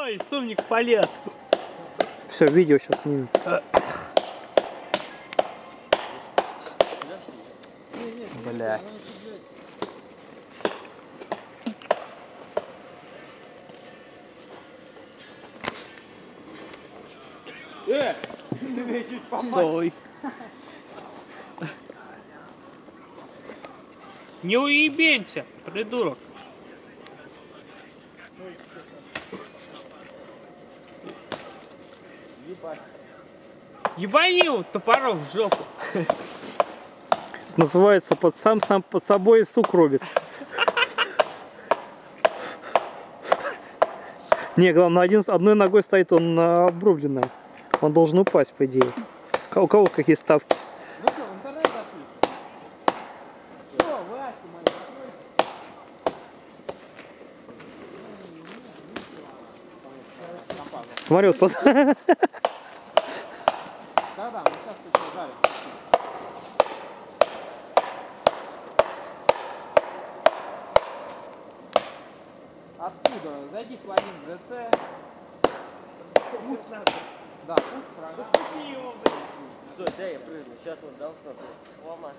Ой, сумник полез. Все, видео сейчас снимем. Бля. Э, помой. Стой. Не уебенься, придурок. Ебани его топором в жопу. Называется под сам сам под собой и сук робит. Не, главное, один, одной ногой стоит он на обрубленной. Он должен упасть, по идее. У кого какие ставки? Ну что, в интернет? Что, Васька моя, Смотри, вот. Да-да, мы сейчас тут жарим. Откуда? Зайди в пламен ДЦ. Пусть надо. Да, пусть программа. Пусти его, блядь. Стой, дай я прыгну. Сейчас вот дам стоп. Ломать.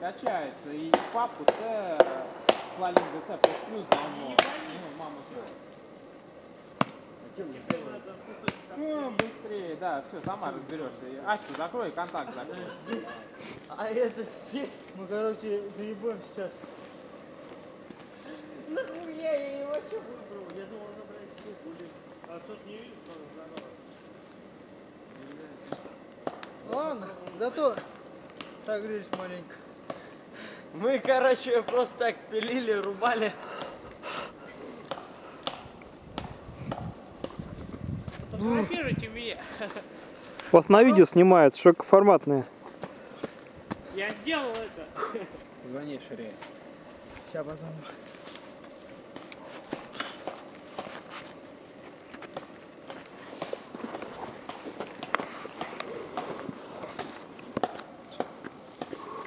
Качается. И папу Ц, пламен ДЦ плюс плюс давно. Ну, мама Ну, быстрее, да, все, сама разберешься. И Аську закрой, контакт закрой. А это все. Мы, короче, заебем сейчас. Нахуя я его вообще выбрал? Я думал, забрать все будет. А тут не видишь, что Ладно, зато согрелись маленько. Мы, короче, просто так пилили, рубали. Фотографируйте меня. Вас на видео снимают, широкоформатные. Я сделал это. Звони Шире. Сейчас позвоню.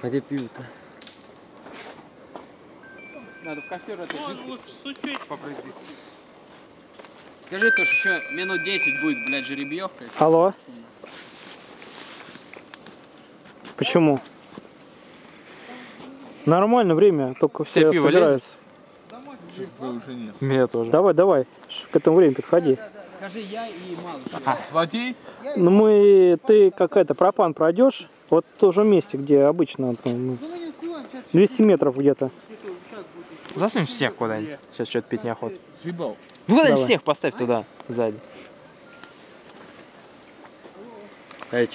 А где пиво-то? Надо в костер это Ну, учеть попрыгать. Скажи то, что еще минут 10 будет, блядь, жеребьевка. Алло? Почему? Нормально время, только все Тебе пиво собираются. Домой Меня тоже. Давай, давай, к этому времени подходи. Скажи я и малыш. Плати. Ну мы, ты какая-то пропан пройдешь, вот в том же месте, где обычно, там, ну, Ну мы не успеваем, сейчас 200 метров где-то. Засунь всех куда-нибудь. Сейчас что-то пить неохота. съебал. Ну куда-нибудь всех поставь туда, сзади. Эй,